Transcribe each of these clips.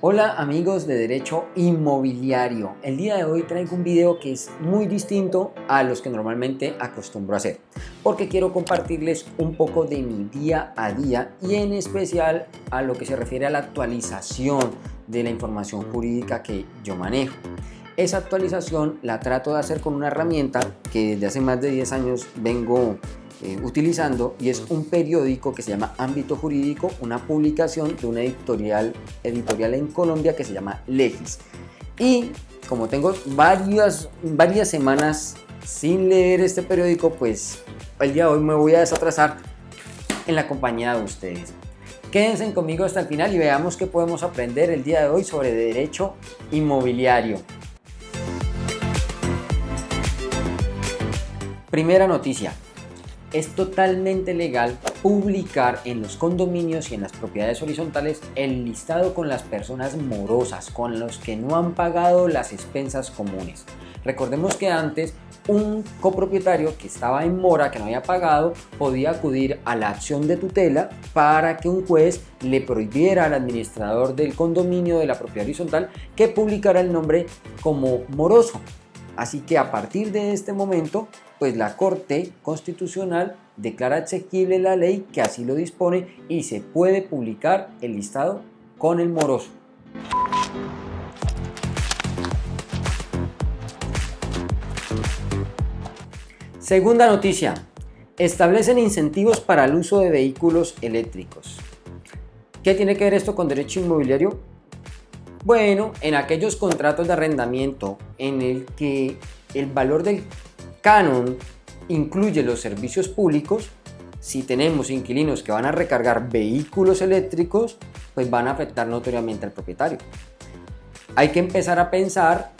Hola amigos de Derecho Inmobiliario. El día de hoy traigo un video que es muy distinto a los que normalmente acostumbro a hacer porque quiero compartirles un poco de mi día a día y en especial a lo que se refiere a la actualización de la información jurídica que yo manejo. Esa actualización la trato de hacer con una herramienta que desde hace más de 10 años vengo eh, utilizando y es un periódico que se llama Ámbito Jurídico, una publicación de una editorial, editorial en Colombia que se llama Legis. Y como tengo varias, varias semanas sin leer este periódico, pues el día de hoy me voy a desatrasar en la compañía de ustedes. Quédense conmigo hasta el final y veamos qué podemos aprender el día de hoy sobre derecho inmobiliario. Primera noticia, es totalmente legal publicar en los condominios y en las propiedades horizontales el listado con las personas morosas, con los que no han pagado las expensas comunes. Recordemos que antes un copropietario que estaba en mora, que no había pagado, podía acudir a la acción de tutela para que un juez le prohibiera al administrador del condominio de la propiedad horizontal que publicara el nombre como moroso. Así que a partir de este momento pues la Corte Constitucional declara exequible la ley que así lo dispone y se puede publicar el listado con el moroso. Segunda noticia, establecen incentivos para el uso de vehículos eléctricos. ¿Qué tiene que ver esto con derecho inmobiliario? Bueno, en aquellos contratos de arrendamiento en el que el valor del Canon incluye los servicios públicos. Si tenemos inquilinos que van a recargar vehículos eléctricos, pues van a afectar notoriamente al propietario. Hay que empezar a pensar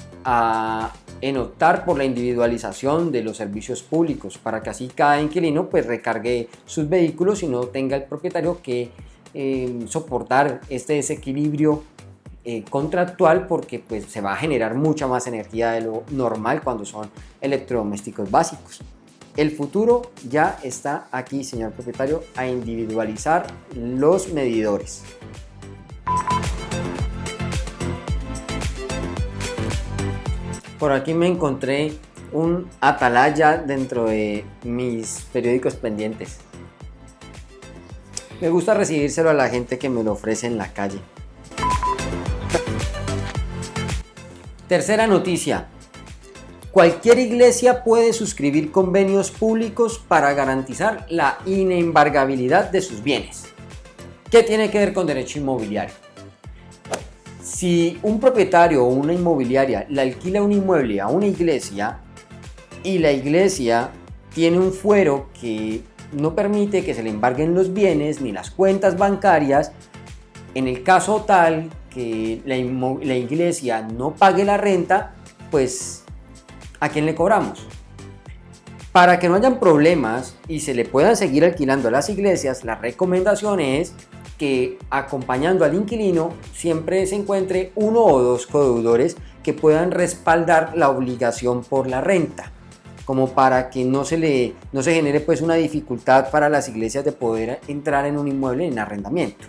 en optar por la individualización de los servicios públicos para que así cada inquilino pues recargue sus vehículos y no tenga el propietario que eh, soportar este desequilibrio eh, contractual porque pues, se va a generar mucha más energía de lo normal cuando son electrodomésticos básicos. El futuro ya está aquí, señor propietario, a individualizar los medidores. Por aquí me encontré un atalaya dentro de mis periódicos pendientes. Me gusta recibírselo a la gente que me lo ofrece en la calle. Tercera noticia. Cualquier iglesia puede suscribir convenios públicos para garantizar la inembargabilidad de sus bienes. ¿Qué tiene que ver con derecho inmobiliario? Si un propietario o una inmobiliaria le alquila un inmueble a una iglesia y la iglesia tiene un fuero que no permite que se le embarguen los bienes ni las cuentas bancarias, en el caso tal la, iglesia no pague la renta, pues ¿a quién le cobramos? Para que no hayan problemas y se le puedan seguir alquilando a las iglesias, la recomendación es que acompañando al inquilino siempre se encuentre uno o dos codeudores que puedan respaldar la obligación por la renta como para que no se le no se genere pues una dificultad para las iglesias de poder entrar en un inmueble en arrendamiento.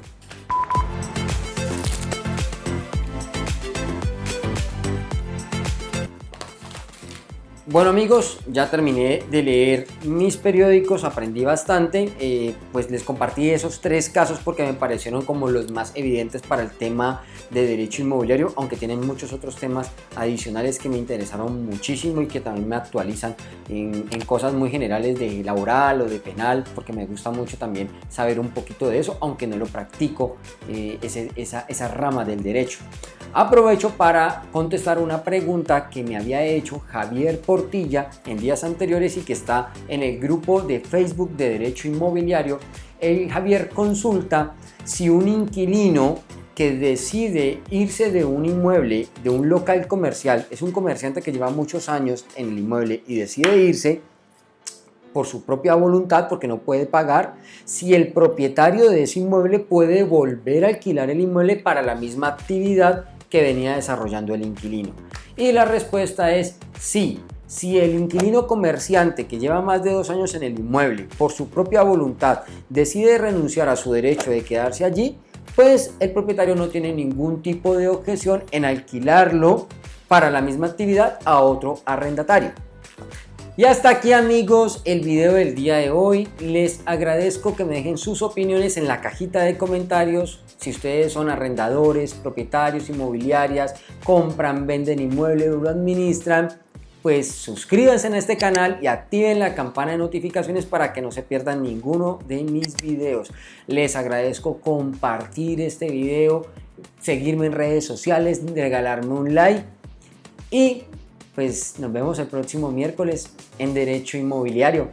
Bueno amigos, ya terminé de leer mis periódicos, aprendí bastante, eh, pues les compartí esos tres casos porque me parecieron como los más evidentes para el tema de derecho inmobiliario, aunque tienen muchos otros temas adicionales que me interesaron muchísimo y que también me actualizan en, cosas muy generales de laboral o de penal, porque me gusta mucho también saber un poquito de eso, aunque no lo practico, eh, esa, esa rama del derecho. Aprovecho para contestar una pregunta que me había hecho Javier Portilla en días anteriores y que está en el grupo de Facebook de Derecho Inmobiliario. El Javier consulta si un inquilino que decide irse de un inmueble, de un local comercial, es un comerciante que lleva muchos años en el inmueble y decide irse por su propia voluntad porque no puede pagar, si el propietario de ese inmueble puede volver a alquilar el inmueble para la misma actividad que venía desarrollando el inquilino? Y la respuesta es sí. Si el inquilino comerciante que lleva más de dos años en el inmueble por su propia voluntad decide renunciar a su derecho de quedarse allí, pues el propietario no tiene ningún tipo de objeción en alquilarlo para la misma actividad a otro arrendatario. Y hasta aquí amigos el video del día de hoy. Les agradezco que me dejen sus opiniones en la cajita de comentarios. Si ustedes son arrendadores, propietarios, inmobiliarias, compran, venden inmuebles lo administran, pues suscríbanse a este canal y activen la campana de notificaciones para que no se pierdan ninguno de mis videos. Les agradezco compartir este video, seguirme en redes sociales, regalarme un like y pues nos vemos el próximo miércoles en Derecho Inmobiliario.